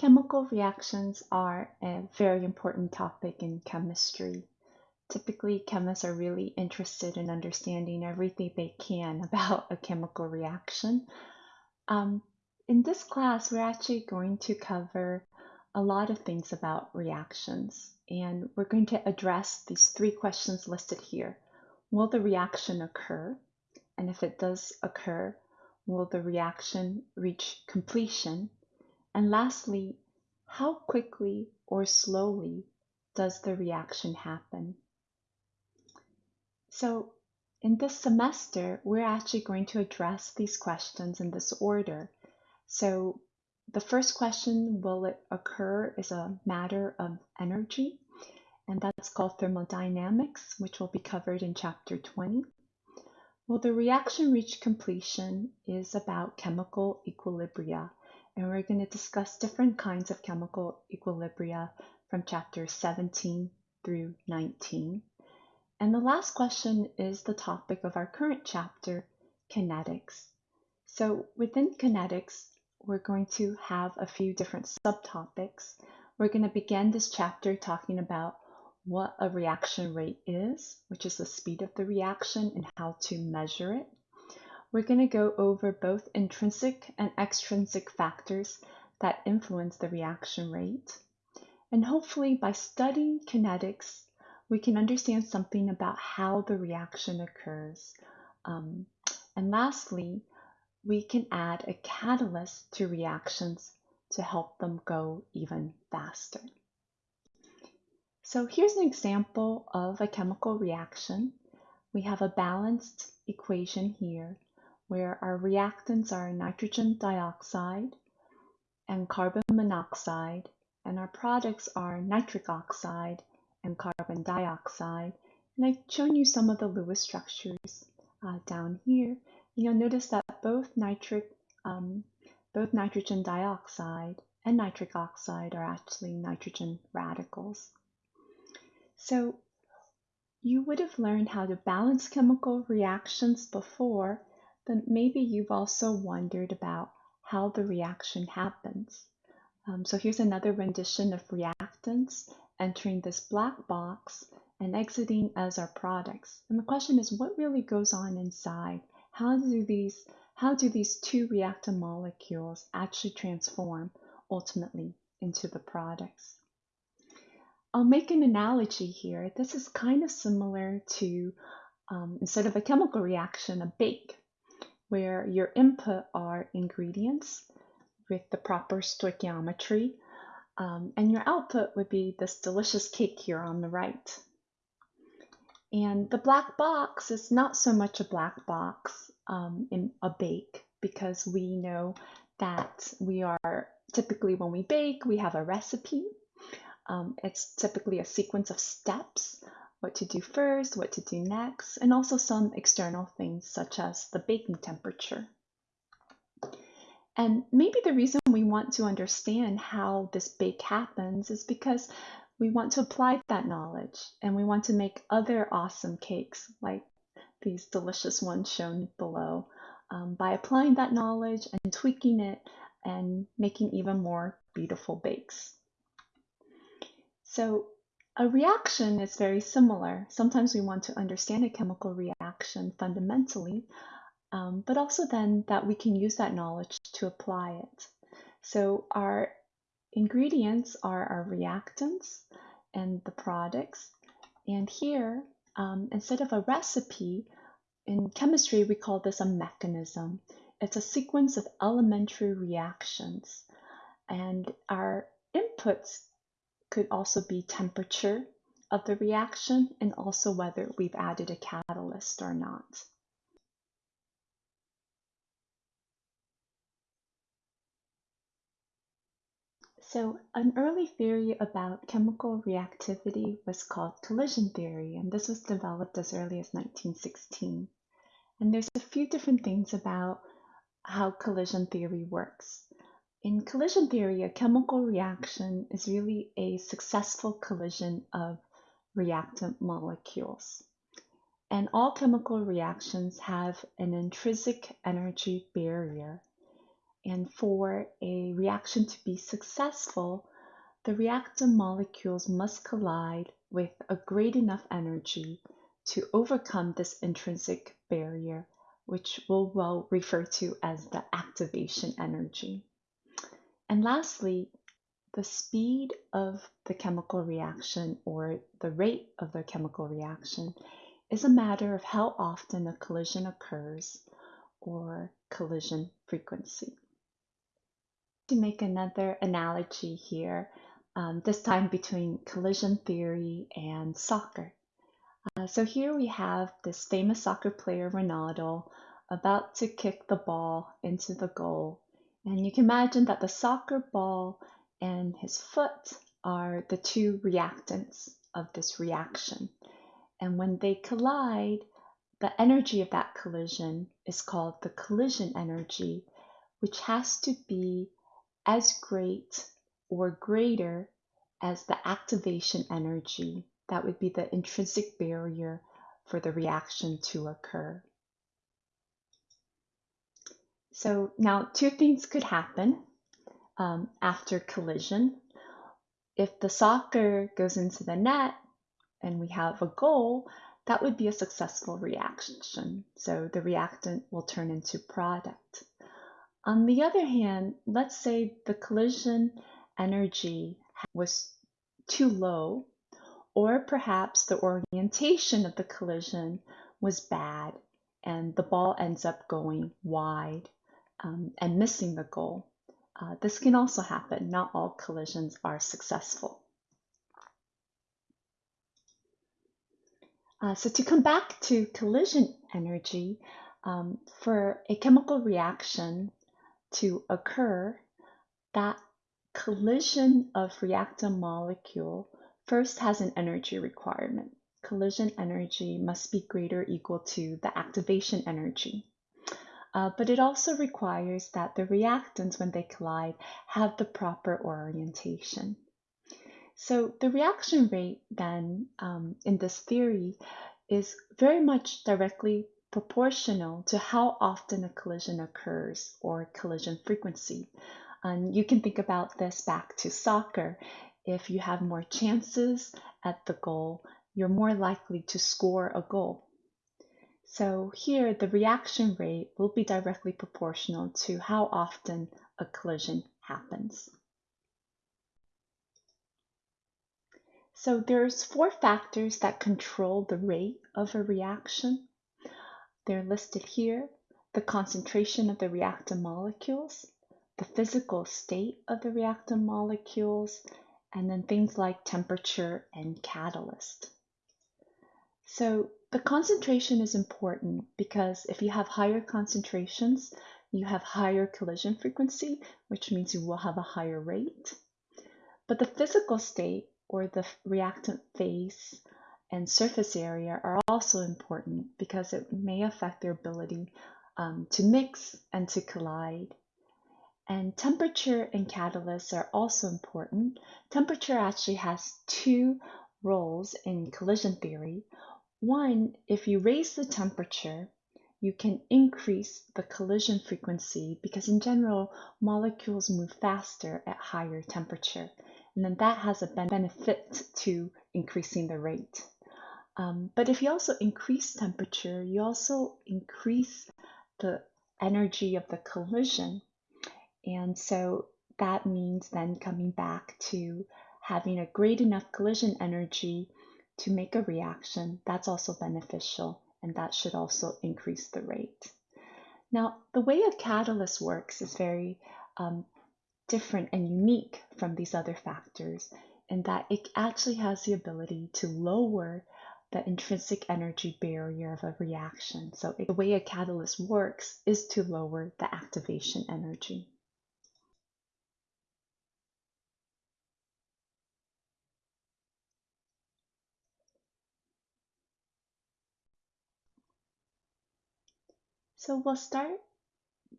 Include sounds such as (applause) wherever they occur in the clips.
Chemical reactions are a very important topic in chemistry. Typically, chemists are really interested in understanding everything they can (laughs) about a chemical reaction. Um, in this class, we're actually going to cover a lot of things about reactions, and we're going to address these three questions listed here. Will the reaction occur? And if it does occur, will the reaction reach completion? And lastly, how quickly or slowly does the reaction happen? So in this semester, we're actually going to address these questions in this order. So the first question, will it occur, is a matter of energy, and that's called thermodynamics, which will be covered in chapter 20. Well, the reaction reach completion is about chemical equilibria, and we're going to discuss different kinds of chemical equilibria from chapter 17 through 19. And the last question is the topic of our current chapter, kinetics. So within kinetics, we're going to have a few different subtopics. We're going to begin this chapter talking about what a reaction rate is, which is the speed of the reaction and how to measure it. We're going to go over both intrinsic and extrinsic factors that influence the reaction rate. And hopefully by studying kinetics, we can understand something about how the reaction occurs. Um, and lastly, we can add a catalyst to reactions to help them go even faster. So here's an example of a chemical reaction. We have a balanced equation here where our reactants are nitrogen dioxide and carbon monoxide, and our products are nitric oxide and carbon dioxide. And I've shown you some of the Lewis structures uh, down here. And you'll notice that both nitric, um, both nitrogen dioxide and nitric oxide are actually nitrogen radicals. So you would have learned how to balance chemical reactions before then maybe you've also wondered about how the reaction happens. Um, so here's another rendition of reactants entering this black box and exiting as our products. And the question is, what really goes on inside? How do these, how do these two reactant molecules actually transform ultimately into the products? I'll make an analogy here. This is kind of similar to, um, instead of a chemical reaction, a bake where your input are ingredients with the proper stoichiometry, um, and your output would be this delicious cake here on the right. And the black box is not so much a black box um, in a bake because we know that we are typically when we bake, we have a recipe. Um, it's typically a sequence of steps what to do first, what to do next, and also some external things such as the baking temperature. And maybe the reason we want to understand how this bake happens is because we want to apply that knowledge and we want to make other awesome cakes like these delicious ones shown below um, by applying that knowledge and tweaking it and making even more beautiful bakes. So a reaction is very similar. Sometimes we want to understand a chemical reaction fundamentally, um, but also then that we can use that knowledge to apply it. So our ingredients are our reactants and the products. And here, um, instead of a recipe, in chemistry we call this a mechanism. It's a sequence of elementary reactions. And our inputs could also be temperature of the reaction and also whether we've added a catalyst or not. So an early theory about chemical reactivity was called collision theory, and this was developed as early as 1916. And there's a few different things about how collision theory works. In collision theory, a chemical reaction is really a successful collision of reactant molecules. And all chemical reactions have an intrinsic energy barrier. And for a reaction to be successful, the reactant molecules must collide with a great enough energy to overcome this intrinsic barrier, which we'll well refer to as the activation energy. And lastly, the speed of the chemical reaction or the rate of the chemical reaction is a matter of how often a collision occurs or collision frequency. To make another analogy here, um, this time between collision theory and soccer. Uh, so here we have this famous soccer player, Ronaldo, about to kick the ball into the goal. And you can imagine that the soccer ball and his foot are the two reactants of this reaction. And when they collide, the energy of that collision is called the collision energy, which has to be as great or greater as the activation energy. That would be the intrinsic barrier for the reaction to occur. So now two things could happen um, after collision. If the soccer goes into the net, and we have a goal, that would be a successful reaction. So the reactant will turn into product. On the other hand, let's say the collision energy was too low, or perhaps the orientation of the collision was bad and the ball ends up going wide um, and missing the goal. Uh, this can also happen. Not all collisions are successful. Uh, so to come back to collision energy, um, for a chemical reaction to occur, that collision of reactant molecule first has an energy requirement. Collision energy must be greater equal to the activation energy. Uh, but it also requires that the reactants, when they collide, have the proper orientation. So the reaction rate then um, in this theory is very much directly proportional to how often a collision occurs or collision frequency. And you can think about this back to soccer. If you have more chances at the goal, you're more likely to score a goal. So here, the reaction rate will be directly proportional to how often a collision happens. So there's four factors that control the rate of a reaction. They're listed here. The concentration of the reactant molecules, the physical state of the reactant molecules, and then things like temperature and catalyst. So the concentration is important because if you have higher concentrations, you have higher collision frequency, which means you will have a higher rate. But the physical state or the reactant phase and surface area are also important because it may affect their ability um, to mix and to collide. And temperature and catalysts are also important. Temperature actually has two roles in collision theory. One, if you raise the temperature, you can increase the collision frequency because in general, molecules move faster at higher temperature and then that has a benefit to increasing the rate. Um, but if you also increase temperature, you also increase the energy of the collision. And so that means then coming back to having a great enough collision energy to make a reaction. That's also beneficial, and that should also increase the rate. Now, the way a catalyst works is very um, different and unique from these other factors in that it actually has the ability to lower the intrinsic energy barrier of a reaction. So the way a catalyst works is to lower the activation energy. So we'll start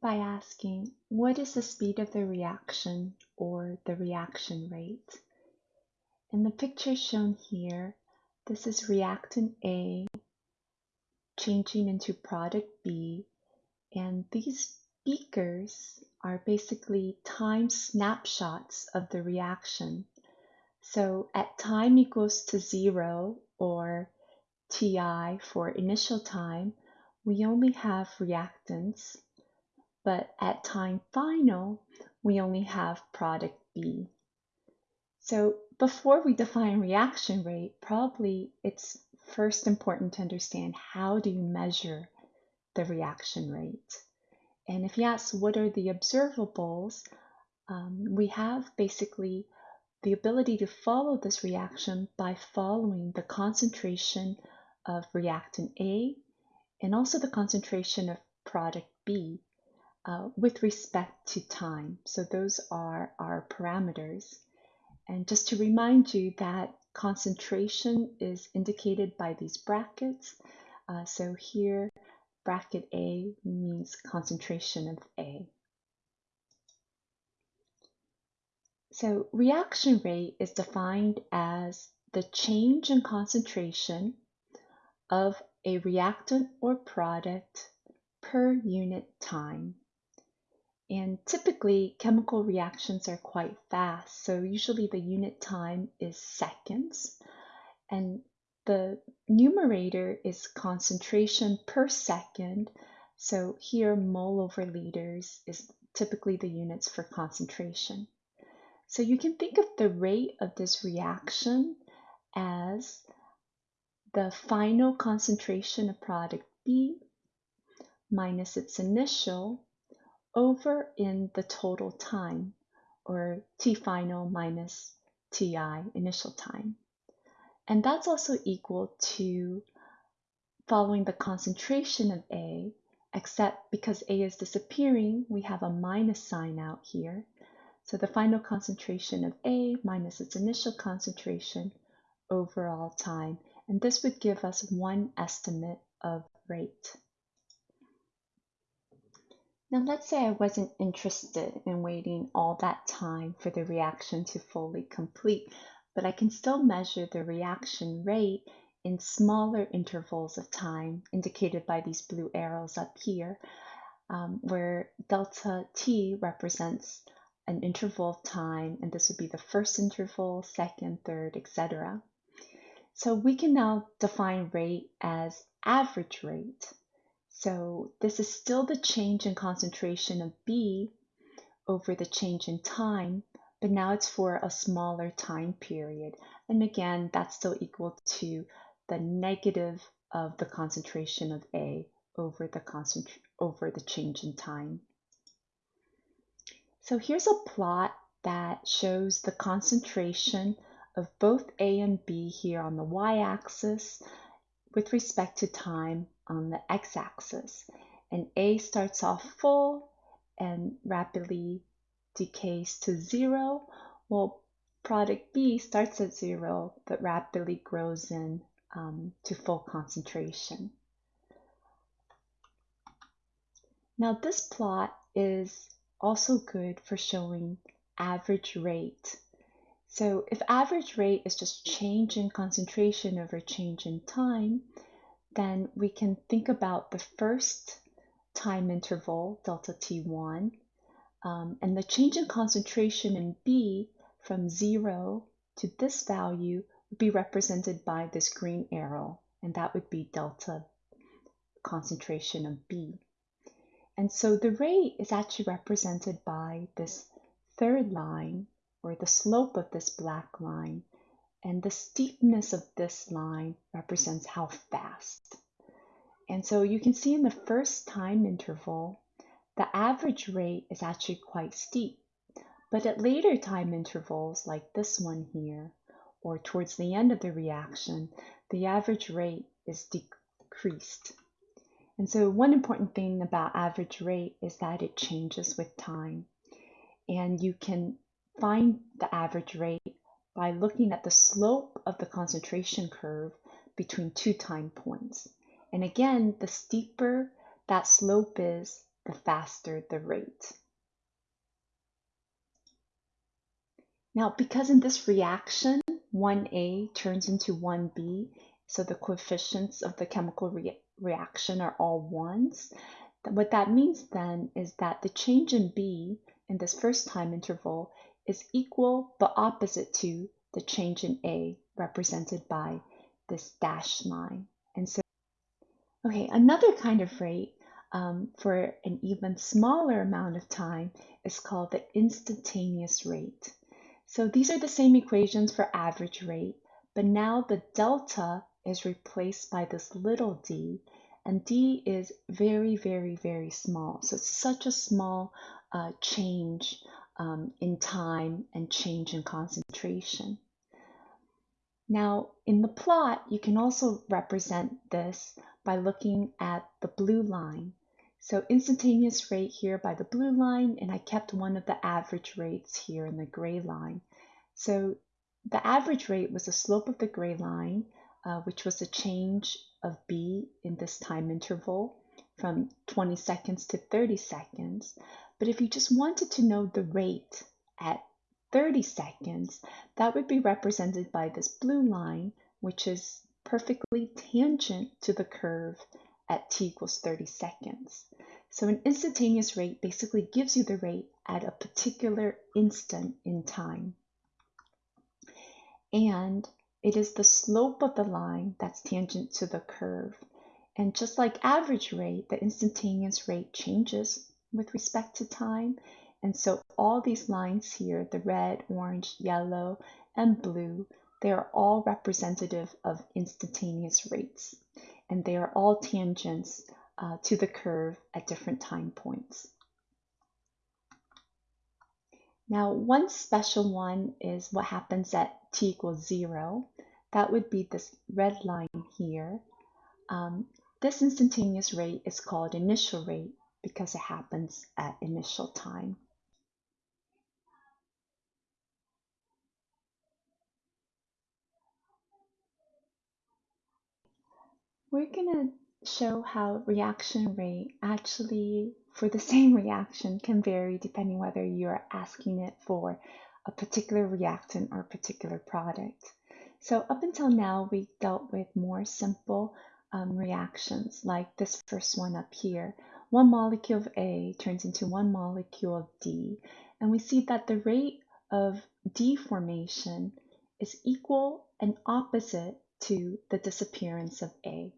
by asking what is the speed of the reaction or the reaction rate. In the picture shown here, this is reactant A changing into product B, and these beakers are basically time snapshots of the reaction. So at time equals to zero or Ti for initial time, we only have reactants, but at time final, we only have product B. So before we define reaction rate, probably it's first important to understand how do you measure the reaction rate. And if you ask what are the observables, um, we have basically the ability to follow this reaction by following the concentration of reactant A and also the concentration of product B uh, with respect to time. So those are our parameters. And just to remind you that concentration is indicated by these brackets. Uh, so here, bracket A means concentration of A. So reaction rate is defined as the change in concentration of a reactant or product per unit time. And typically, chemical reactions are quite fast. So usually the unit time is seconds. And the numerator is concentration per second. So here, mole over liters is typically the units for concentration. So you can think of the rate of this reaction as the final concentration of product B minus its initial over in the total time, or T final minus Ti initial time. And that's also equal to following the concentration of A, except because A is disappearing, we have a minus sign out here. So the final concentration of A minus its initial concentration over all time. And this would give us one estimate of rate. Now let's say I wasn't interested in waiting all that time for the reaction to fully complete, but I can still measure the reaction rate in smaller intervals of time indicated by these blue arrows up here, um, where delta t represents an interval of time, and this would be the first interval, second, third, etc. So we can now define rate as average rate. So this is still the change in concentration of B over the change in time, but now it's for a smaller time period. And again, that's still equal to the negative of the concentration of A over the, over the change in time. So here's a plot that shows the concentration of both A and B here on the y-axis with respect to time on the x-axis. And A starts off full and rapidly decays to zero, while product B starts at zero but rapidly grows in um, to full concentration. Now this plot is also good for showing average rate. So if average rate is just change in concentration over change in time, then we can think about the first time interval, delta T1, um, and the change in concentration in B from zero to this value would be represented by this green arrow, and that would be delta concentration of B. And so the rate is actually represented by this third line or the slope of this black line. And the steepness of this line represents how fast. And so you can see in the first time interval, the average rate is actually quite steep. But at later time intervals, like this one here, or towards the end of the reaction, the average rate is decreased. And so one important thing about average rate is that it changes with time. And you can find the average rate by looking at the slope of the concentration curve between two time points. And again, the steeper that slope is, the faster the rate. Now, because in this reaction, 1A turns into 1B, so the coefficients of the chemical re reaction are all ones, What that means then is that the change in B in this first time interval is equal but opposite to the change in A represented by this dashed line. And so, okay, another kind of rate um, for an even smaller amount of time is called the instantaneous rate. So these are the same equations for average rate, but now the delta is replaced by this little d, and d is very, very, very small. So it's such a small uh, change um, in time and change in concentration. Now, in the plot, you can also represent this by looking at the blue line. So instantaneous rate here by the blue line, and I kept one of the average rates here in the gray line. So the average rate was the slope of the gray line, uh, which was a change of B in this time interval from 20 seconds to 30 seconds. But if you just wanted to know the rate at 30 seconds, that would be represented by this blue line, which is perfectly tangent to the curve at t equals 30 seconds. So an instantaneous rate basically gives you the rate at a particular instant in time. And it is the slope of the line that's tangent to the curve. And just like average rate, the instantaneous rate changes with respect to time. And so all these lines here, the red, orange, yellow, and blue, they are all representative of instantaneous rates and they are all tangents uh, to the curve at different time points. Now, one special one is what happens at t equals zero. That would be this red line here. Um, this instantaneous rate is called initial rate because it happens at initial time. We're going to show how reaction rate actually, for the (laughs) same reaction, can vary depending whether you're asking it for a particular reactant or a particular product. So up until now, we dealt with more simple um, reactions like this first one up here. One molecule of A turns into one molecule of D, and we see that the rate of D formation is equal and opposite to the disappearance of A.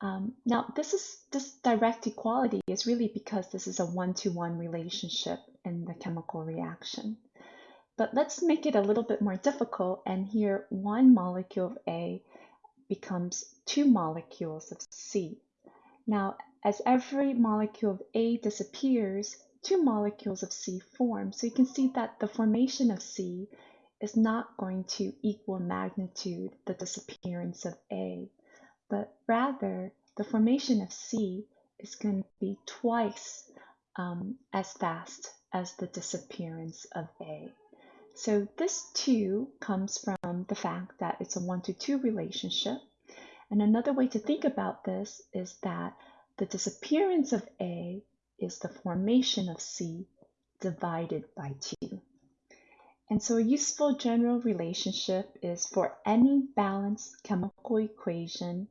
Um, now, this is this direct equality is really because this is a one-to-one -one relationship in the chemical reaction. But let's make it a little bit more difficult, and here one molecule of A becomes two molecules of C. Now, as every molecule of A disappears, two molecules of C form. So you can see that the formation of C is not going to equal magnitude the disappearance of A but rather the formation of C is going to be twice um, as fast as the disappearance of A. So this too comes from the fact that it's a one to two relationship. And another way to think about this is that the disappearance of A is the formation of C divided by 2. And so a useful general relationship is for any balanced chemical equation,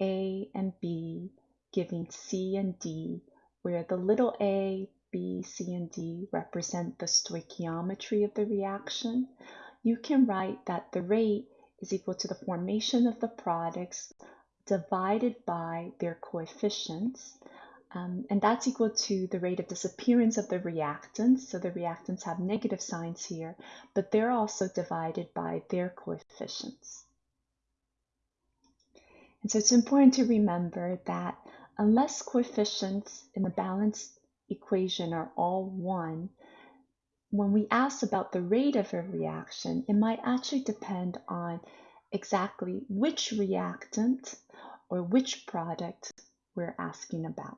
A and B giving C and D, where the little a, B, C, and D represent the stoichiometry of the reaction, you can write that the rate is equal to the formation of the products divided by their coefficients, um, and that's equal to the rate of disappearance of the reactants. So the reactants have negative signs here, but they're also divided by their coefficients. And so it's important to remember that unless coefficients in the balanced equation are all one, when we ask about the rate of a reaction, it might actually depend on exactly which reactant or which product we're asking about.